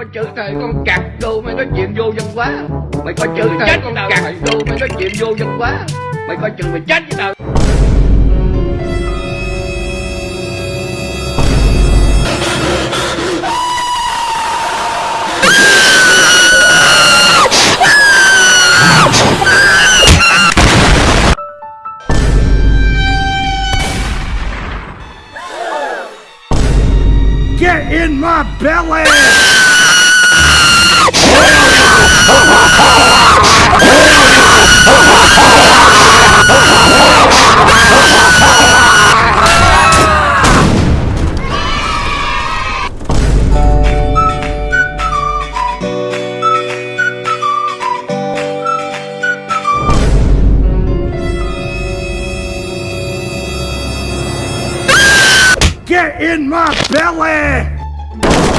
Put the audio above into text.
có chữ thề con cặc đồ mày nói chuyện vô dân quá mày có chữ thề con cặc đồ mày. nói chuyện vô dân quá mày coi chừng mày chết với tao. Get in my belly! Get in my belly!